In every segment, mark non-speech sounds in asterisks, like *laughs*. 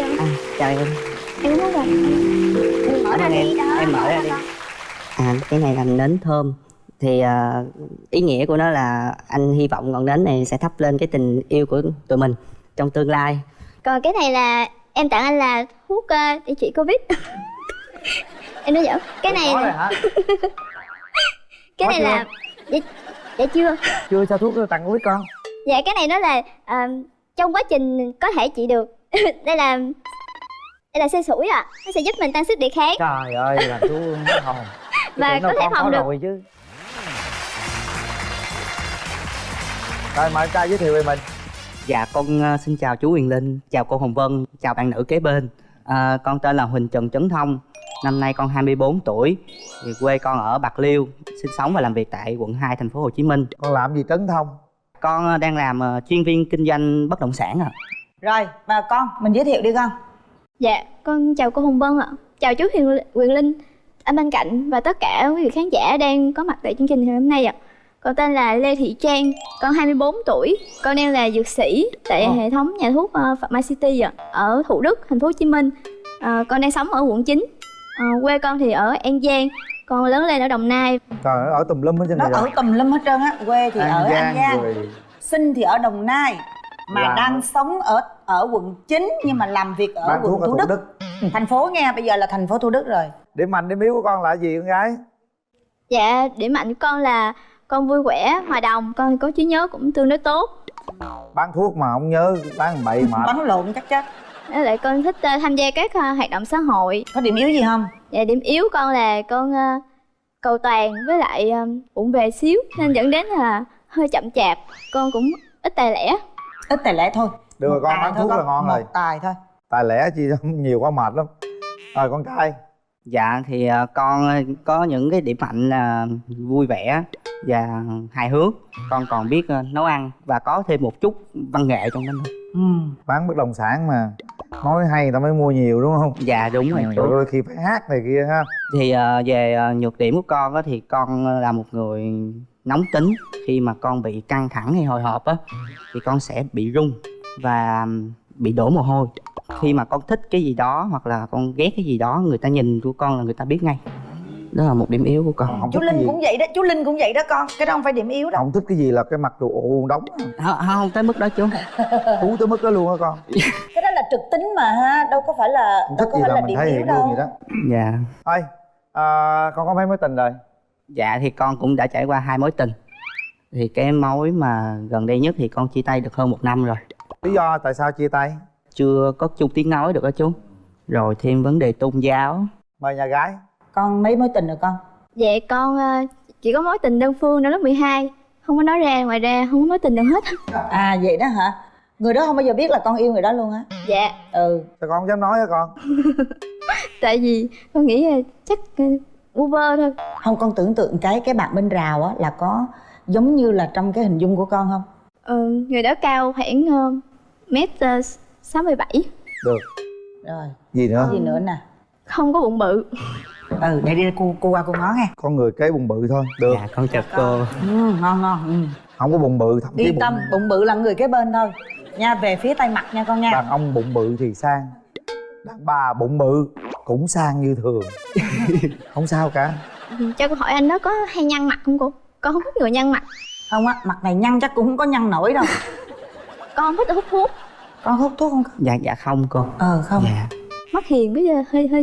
chào à, chào em em muốn rồi em mở ra em, đi đó. em mở ra đi. À cái này là nến thơm. Thì uh, ý nghĩa của nó là anh hy vọng ngọn nến này sẽ thắp lên cái tình yêu của tụi mình trong tương lai. Còn cái này là em tặng anh là thuốc uh, để trị covid. *laughs* Em nói giỡn. Cái *laughs* này là, cái này chưa? là dạ, dạ chưa? Chưa sao thuốc tặng covid con? Dạ cái này nó là à, trong quá trình có thể trị được *laughs* đây là đây là xe sủi à nó sẽ giúp mình tăng sức đề kháng. Trời ơi làm chú hết hồn Tôi Và có thể phòng được. rồi chứ. Rồi mời trai giới thiệu về mình. Dạ con uh, xin chào chú Huyền Linh chào cô Hồng Vân chào bạn nữ kế bên. À, con tên là Huỳnh Trần Trấn Thông năm nay con 24 tuổi thì quê con ở Bạc Liêu sinh sống và làm việc tại quận 2 thành phố Hồ Chí Minh. Con làm gì trấn thông? Con uh, đang làm uh, chuyên viên kinh doanh bất động sản ạ Rồi, và con, mình giới thiệu đi con. Dạ con chào cô hồng vân ạ. Chào chú huyền quyền linh. Anh bên cạnh và tất cả quý vị khán giả đang có mặt tại chương trình ngày hôm nay ạ. Con tên là lê thị trang con 24 tuổi con đang là dược sĩ tại Ồ. hệ thống nhà thuốc uh, Pharma City ạ ở thủ đức thành phố hồ chí minh. Ờ, con đang sống ở quận 9 Ờ, quê con thì ở an giang con lớn lên ở đồng nai. Ơi, ở tùm lum hết trên Nó ở tùm lum hết trơn á Quê thì ở An Giang rồi. Sinh thì ở Đồng Nai Mà Làm đang sống ở ở quận 9 Nhưng mà làm việc ở bán quận ở Thủ Đức. đức. Thành phố nghe, bây giờ là thành phố Thủ Đức rồi. Điểm mạnh điểm yếu của con là gì con gái? Dạ điểm mạnh của con là con vui vẻ hòa đồng con có trí nhớ cũng tương đối tốt. Bán thuốc mà không nhớ bán bậy mệt Bắn lộn chắc chắc Với lại con thích ờ, tham gia các ờ, hoạt động xã hội. Có điểm yếu gì không? Dạ điểm yếu con là con ờ, cầu toàn với lại ờ, bụng về xíu nên dẫn đến là hơi chậm chạp. Con cũng ít tài lẻ Ít tài lẻ thôi. Được rồi Một con bán thuốc là ngon rồi. Một tài thôi. Tài lẻ chi *laughs* nhiều quá mệt lắm. Rồi con trai. Dạ thì ờ, con ờ, có những cái điểm mạnh là vui vẻ và hài hước. Con còn biết ờ, nấu ăn và có thêm một chút văn nghệ trong đó nữa. Ừ. bán bất động sản mà. Nói hay người ta mới mua nhiều đúng không? Dạ đúng rồi. Chú đôi khi phải hát này kia ha. Thì về nhược điểm của con á, thì con là một người nóng tính Khi mà con bị căng thẳng hay hồi hộp á Thì con sẽ bị run và bị đổ mồ hôi. Khi mà con thích cái gì đó hoặc là con ghét cái gì đó Người ta nhìn của con là người ta biết ngay. Đó là một điểm yếu của con. Không Chú Linh cũng vậy đó, chú Linh cũng vậy đó con Cái đó không phải điểm yếu đâu không thích cái gì là cái mặt đồ ù đóng. Không, không tới mức đó chú. Thú tới mức đó luôn á con? *laughs* Cái đó là trực tính mà ha, đâu có phải là không đâu thích có gì phải là là mình điểm thể yếu hiện luôn đâu. vậy đó. Dạ. Thôi à, con có mấy mối tình rồi Dạ thì con cũng đã trải qua hai mối tình. Thì cái mối mà gần đây nhất thì con chia tay được hơn một năm rồi. Lý do tại sao chia tay? Chưa có chung tiếng nói được đó chú. Rồi thêm vấn đề tôn giáo. Mời nhà gái. Con mấy mối tình rồi con? Dạ con ờ, chỉ có mối tình đơn phương năm lớp 12 Không có nói ra, ngoài ra không có mối tình nào hết. À vậy đó hả? Người đó không bao giờ biết là con yêu người đó luôn á. Dạ. Ừ. Sao con không dám nói hả con? *laughs* Tại vì con nghĩ chắc vơ thôi. Không con tưởng tượng cái cái bạn bên rào á là có giống như là trong cái hình dung của con không? ờ, Người đó cao khoảng ờ, mét ờ, 67 được. Rồi, gì nữa? Gì nữa nè? Không có bụng bự. Ừ, để đi cô, cô qua cô ngó nghe. Con người kế bụng bự thôi. Được. Dạ con chào cô. Ừ, Ngon ngon. Ừ. không có bụng bự thậm chí Yên bụng, tâm, bụng bự là người kế bên thôi. Nha, về phía tay mặt nha con nha. Đàn ông bụng bự thì sang. Đàn bà bụng bự cũng sang như thường. *laughs* Không sao cả. Ừ, Cho cô hỏi anh đó có hay nhăn mặt không cô? Con không thích người nhăn mặt? Không á, mặt này nhăn chắc cũng không có nhăn nổi đâu. *laughs* Con thích hút thuốc. Con hút thuốc không con? Dạ dạ không cô. Ờ không. Dạ. Mắt hiền bây giờ hơi hơi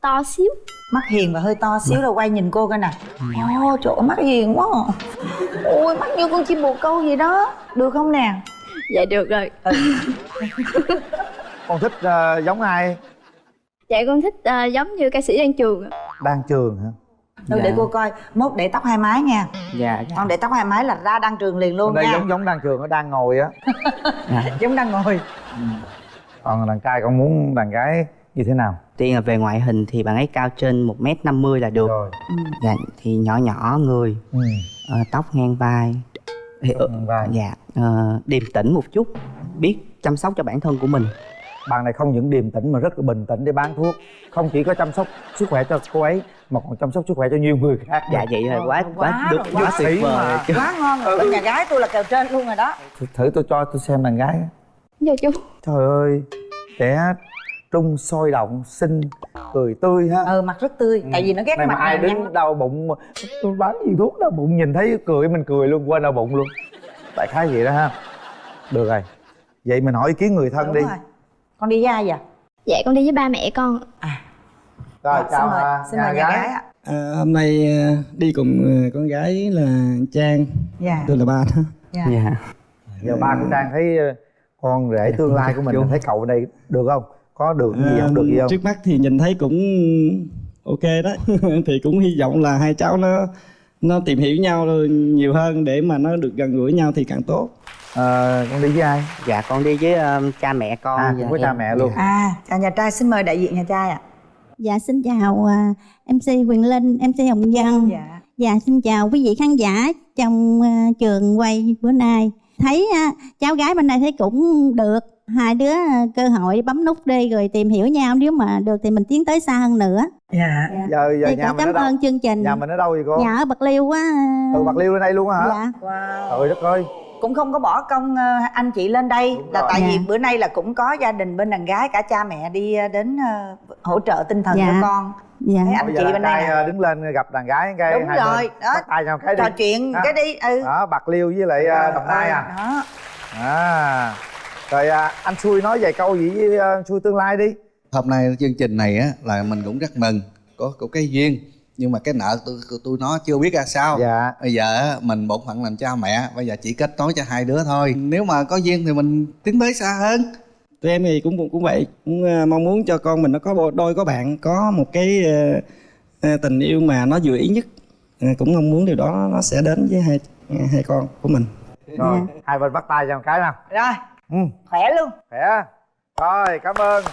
to xíu. Mắt hiền và hơi to xíu rồi quay nhìn cô coi nè. Ồ, trời ơi, mắt hiền quá. À. Ôi, mắt như con chim bồ câu gì đó. Được không nè? Dạ được rồi. Con thích ờ, giống ai Dạ con thích ờ, giống như ca sĩ Đan Trường ạ. đang trường hả? Thôi Dạ. để cô coi, mốt để tóc hai mái nha. Dạ dạ. Con để tóc hai mái là ra đăng trường liền luôn đây nha. giống giống đang trường nó đang ngồi á. *laughs* Dạ. Giống đang ngồi. Còn đàn trai con muốn đàn gái như thế nào? Tiên là về ngoại hình thì bạn ấy cao trên 1m50 là được. Rồi. Dạ thì nhỏ nhỏ người. Ừ. ờ, Tóc ngang vai. Thì, ờ, vai. Dạ ờ, điềm tĩnh một chút. Biết chăm sóc cho bản thân của mình bạn này không những điềm tĩnh mà rất là bình tĩnh để bán thuốc. Không chỉ có chăm sóc sức khỏe cho cô ấy mà còn chăm sóc sức khỏe cho nhiều người khác Dạ vậy rồi quá quá được quá quá tuyệt sĩ vời mà. Quá ngon. Rồi, bên nhà gái tôi là kèo trên luôn rồi đó. Thử, thử tôi cho tôi xem đàn gái. Dạ chú. Trời ơi trẻ trung sôi động xinh cười tươi ha. Ừ mặt rất tươi. Tại vì nó ghét này mà mặt ai nào nhăn đứng đau bụng mà tôi bán gì thuốc đau bụng nhìn thấy cười mình cười luôn quên đau bụng luôn. Đại khái vậy đó ha. Được rồi. Vậy mình hỏi ý kiến người thân Đúng đi. rồi. Con đi với ai vậy? Dạ con đi với ba mẹ con. Rồi Rồi, chào xin mời à, xin mời nhà gái. ạ. À, hôm nay à, đi cùng à, con gái là Trang, dạ. Tôi là ba đó. dạ. Dạ. Giờ ba của trang thấy con rể tương lai của mình Chú. thấy cậu ở đây được không? Có được gì À, không? Được gì không? Trước mắt thì nhìn thấy cũng ok đó. *laughs* thì cũng hy vọng là hai cháu nó nó tìm hiểu nhau nhiều hơn để mà nó được gần gũi nhau thì càng tốt. Ờ, con đi với ai dạ con đi với um, cha mẹ con à và cũng có cha em. mẹ luôn à chào nhà trai xin mời đại diện nhà trai ạ Dạ xin chào à, MC Quyền Linh, MC Hồng Vân. dạ Dạ xin chào quý vị khán giả trong à, trường quay bữa nay. Thấy à, cháu gái bên đây thấy cũng được. Hai đứa à, cơ hội bấm nút đi rồi tìm hiểu nhau nếu mà được thì mình tiến tới xa hơn nữa. dạ giờ giờ Thì nhà mình ở cảm đâu ơn chương trình. nhà mình ở đâu vậy cô Nhà ở Bạc Liêu á. à, từ bạc liêu lên đây luôn á hả Dạ. wow trời đất ơi cũng không có bỏ công ờ, anh chị lên đây Đúng là rồi. tại vì Dạ. bữa nay là cũng có gia đình bên đàn gái cả cha mẹ đi ờ, đến ờ, hỗ trợ tinh thần Dạ. cho con Dạ. thấy anh bây chị bên đây đứng lên gặp đàn gái cái Đúng hai rồi, đó. tay nhau cái đi trò chuyện Ha. cái đi ừ đó bạc liêu với lại ờ, đồng nai à đó à rồi à, anh xui nói vài câu gì với xui tương lai đi hôm nay chương trình này á là mình cũng rất mừng có có cái duyên nhưng mà cái nợ tôi tôi nó chưa biết ra sao. Dạ. Bây giờ á, mình bổn phận làm cha mẹ bây giờ chỉ kết nối cho hai đứa thôi. Nếu mà có duyên thì mình tiến tới xa hơn. Tụi em thì cũng cũng vậy, cũng à, mong muốn cho con mình nó có đôi có bạn, có một cái à, à, tình yêu mà nó vừa ý nhất. Cũng mong muốn điều đó nó sẽ đến với hai hai con của mình. rồi hai bên bắt tay cho một cái nào. Rồi. Ừ. Khỏe luôn. Khỏe. Rồi cảm ơn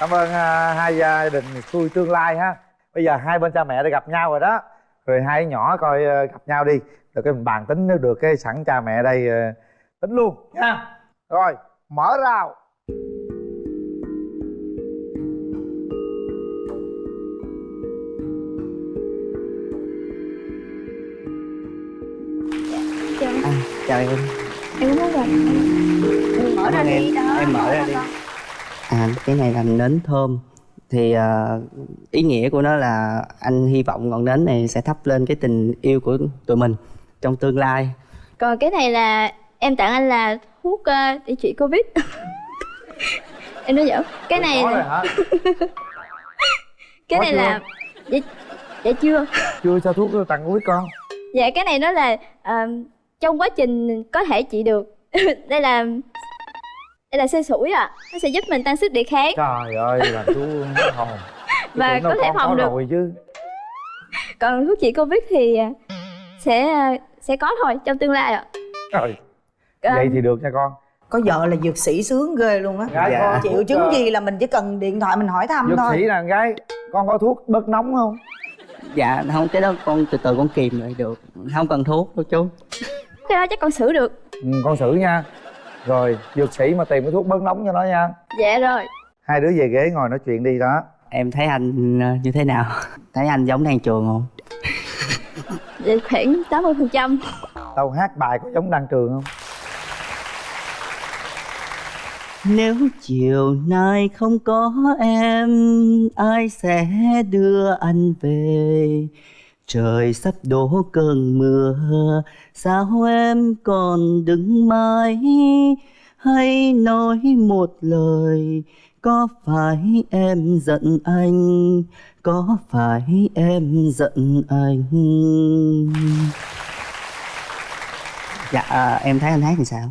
cảm ơn à, hai gia đình xui tương lai ha. Bây giờ hai bên cha mẹ đã gặp nhau rồi đó. Rồi hai nhỏ coi ờ, gặp nhau đi. Rồi cái mình bàn tính nếu được cái sẵn cha mẹ đây ờ, tính luôn nha. Rồi mở rào. Chào à, chào em. Em muốn gặp em mở ra đi. em. đó em mở ra đi à cái này là nến thơm. Thì ờ, ý nghĩa của nó là anh hy vọng ngọn nến này sẽ thắp lên cái tình yêu của tụi mình trong tương lai. Còn cái này là em tặng anh là thuốc ờ, để trị covid. *laughs* Em nói giỡn. Cái *laughs* này là, cái này chưa? là dạ, dạ chưa? Chưa cho thuốc tặng quý con. Dạ cái này nó là ờ, trong quá trình có thể trị được. *laughs* Đây là đây là xê sủi à nó sẽ giúp mình tăng sức đề kháng. Trời ơi làm chú hồn *laughs* Và có thể phòng được. rồi chứ. Còn thuốc trị covid thì ờ, sẽ ờ, sẽ có thôi trong tương lai ạ. Trời. Ờ, vậy thì được nha con. Có vợ là dược sĩ sướng ghê luôn á. Dạ. có triệu thuốc, chứng ờ, gì là mình chỉ cần điện thoại mình hỏi thăm dược thôi. sĩ là con gái con có thuốc bớt nóng không? Dạ không cái đó con từ từ con kìm lại được. Không cần thuốc đâu chú. Cái đó chắc con xử được. Ừ, con xử nha rồi dược sĩ mà tìm cái thuốc bớt nóng cho nó nha. Dạ rồi. Hai đứa về ghế ngồi nói chuyện đi đó. Em thấy anh ờ, như thế nào? Thấy anh giống đang trường không? Dạ khoảng 80 phần trăm. Tao hát bài có giống đăng trường không? Nếu chiều nay không có em Ai sẽ đưa anh về Trời sắp đổ cơn mưa Sao em còn đứng mãi? Hãy nói một lời Có phải em giận anh? Có phải em giận anh? Dạ à, em thấy anh hát thì sao?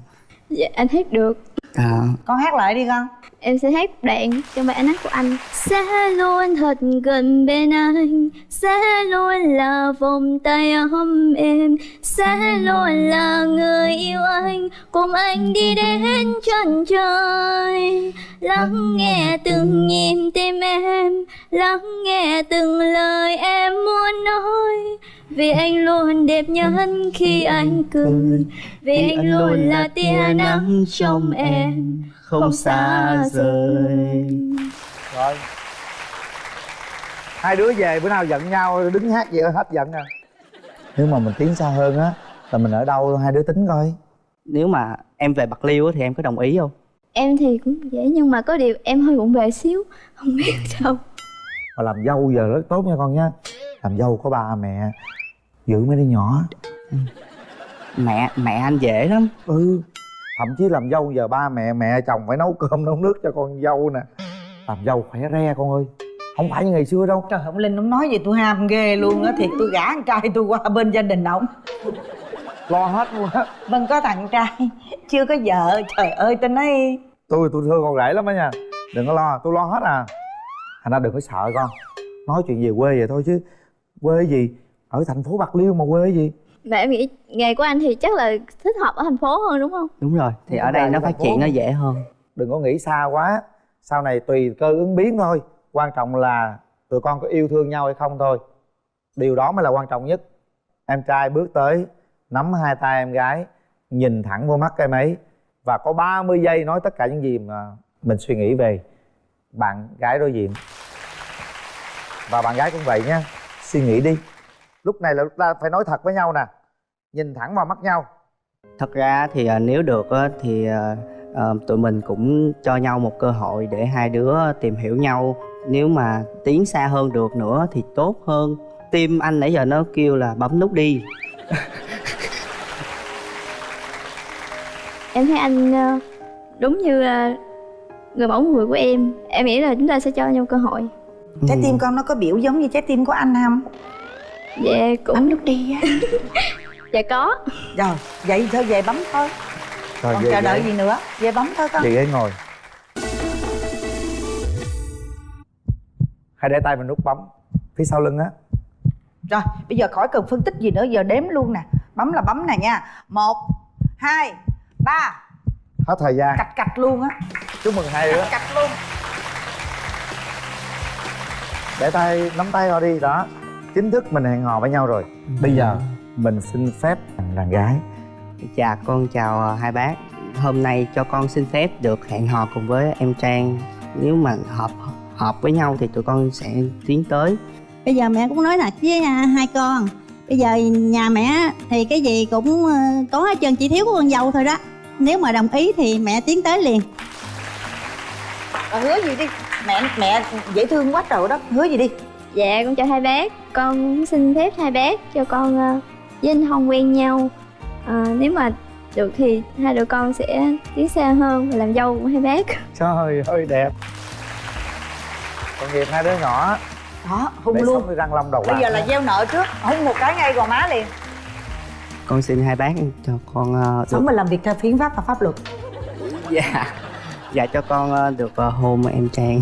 Dạ anh hát được à, con hát lại đi con. Em sẽ hát đoạn trong bài anh hát của anh. Sẽ luôn thật gần bên anh. Sẽ luôn là vòng tay ấm êm Sẽ luôn là người yêu anh. Cùng anh đi đến chân trời Lắng nghe từng nhịp tim em Lắng nghe từng lời em muốn nói. Vì anh luôn đẹp nhất khi anh cười Vì anh luôn là tia nắng trong em không xa rời. Rồi. Hai đứa về bữa nào giận nhau đứng hát vậy hết giận à nếu mà mình tiến xa hơn á là mình ở đâu hai đứa tính coi. Nếu mà em về bạc liêu á thì em có đồng ý không em thì cũng dễ nhưng mà có điều em hơi bụng bề xíu không biết *laughs* sao mà làm dâu giờ rất tốt nha con nha làm dâu có ba mẹ giữ mấy đứa nhỏ. Mẹ mẹ anh dễ lắm. Ừ. Thậm chí làm dâu giờ ba mẹ mẹ chồng phải nấu cơm nấu nước cho con dâu nè. Làm dâu khỏe re con ơi. Không phải như ngày xưa đâu. Trời ông linh ông nói gì tôi ham ghê luôn á. Thiệt tôi gả con trai tôi qua bên gia đình ổng lo hết luôn á. Vâng có thằng trai. Chưa có vợ. Trời ơi tôi nói tôi tôi thương con rể lắm á nha. Đừng có lo tôi lo hết à. Thành ra đừng có sợ con. Nói chuyện về quê vậy thôi chứ. Quê gì? Ở thành phố bạc liêu mà quê gì? Mà em nghĩ nghề của anh thì chắc là thích hợp ở thành phố hơn đúng không? Đúng rồi thì Đúng ở đây nó phát triển nó dễ hơn. Đừng có nghĩ xa quá. Sau này tùy cơ ứng biến thôi. Quan trọng là tụi con có yêu thương nhau hay không thôi. Điều đó mới là quan trọng nhất. Em trai bước tới nắm hai tay em gái nhìn thẳng vô mắt em ấy và có 30 giây nói tất cả những gì mà mình suy nghĩ về bạn gái đối diện. Và bạn gái cũng vậy nha suy nghĩ đi. Lúc này là lúc ta phải nói thật với nhau nè nhìn thẳng vào mắt nhau. Thật ra thì à, nếu được thì à, à, tụi mình cũng cho nhau một cơ hội để hai đứa tìm hiểu nhau. Nếu mà tiến xa hơn được nữa thì tốt hơn. Tim anh nãy giờ nó kêu là bấm nút đi *laughs* em thấy anh ờ, đúng như ờ, người mẫu người của em. Em nghĩ là chúng ta sẽ cho nhau cơ hội. Trái Ừ. tim con nó có biểu giống như trái tim của anh không? Dạ cũng bấm nút đi á. *laughs* Dạ có. Rồi vậy thôi về bấm thôi. Rồi còn về chờ đợi gì nữa về bấm thôi con. Về ghế ngồi. Hãy để tay vào nút bấm phía sau lưng á. Rồi bây giờ khỏi cần phân tích gì nữa giờ đếm luôn nè. Bấm là bấm nè nha. Một hai ba. Hết thời gian. Cạch cạch luôn á. Chúc mừng hai đứa. Cạch luôn. Để tay nắm tay vào đi. Đó. Chính thức mình hẹn hò với nhau rồi. Bây giờ mình xin phép thằng đàn gái. Dạ con chào à, hai bác. Hôm nay cho con xin phép được hẹn hò cùng với em Trang. Nếu mà hợp hợp với nhau thì tụi con sẽ tiến tới. Bây giờ mẹ cũng nói thật với hai con bây giờ nhà mẹ thì cái gì cũng ờ, có hết trơn chỉ thiếu của con dâu thôi đó. Nếu mà đồng ý thì mẹ tiến tới liền. Rồi hứa gì đi. Mẹ mẹ dễ thương quá trời đó. Hứa gì đi. Dạ con chào hai bác. Con xin phép hai bác cho con ờ, với anh Hồng quen nhau. Ờ, nếu mà được thì hai đứa con sẽ tiến xa hơn và làm dâu của hai bác. Trời ơi đẹp. Tội nghiệp hai đứa nhỏ đó hung để luôn. răng long đầu bây giờ là gieo nợ trước hung một cái ngay gò má liền. Con xin hai bác cho con được sống và làm việc theo phiến pháp và pháp luật. Dạ. Dạ cho con ờ, được ờ, hôn em Trang